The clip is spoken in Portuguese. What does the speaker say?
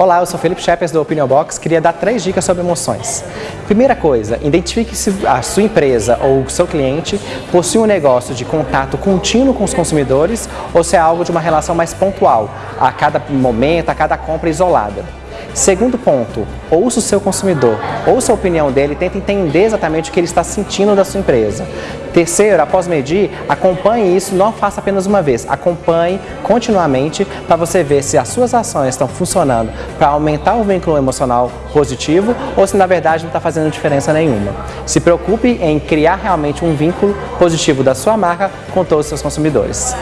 Olá, eu sou Felipe Shepers do Opinion Box. Queria dar três dicas sobre emoções. Primeira coisa, identifique se a sua empresa ou o seu cliente possui um negócio de contato contínuo com os consumidores ou se é algo de uma relação mais pontual, a cada momento, a cada compra isolada. Segundo ponto, ouça o seu consumidor, ouça a opinião dele, tenta entender exatamente o que ele está sentindo da sua empresa. Terceiro, após medir, acompanhe isso, não faça apenas uma vez, acompanhe continuamente para você ver se as suas ações estão funcionando para aumentar o vínculo emocional positivo ou se na verdade não está fazendo diferença nenhuma. Se preocupe em criar realmente um vínculo positivo da sua marca com todos os seus consumidores.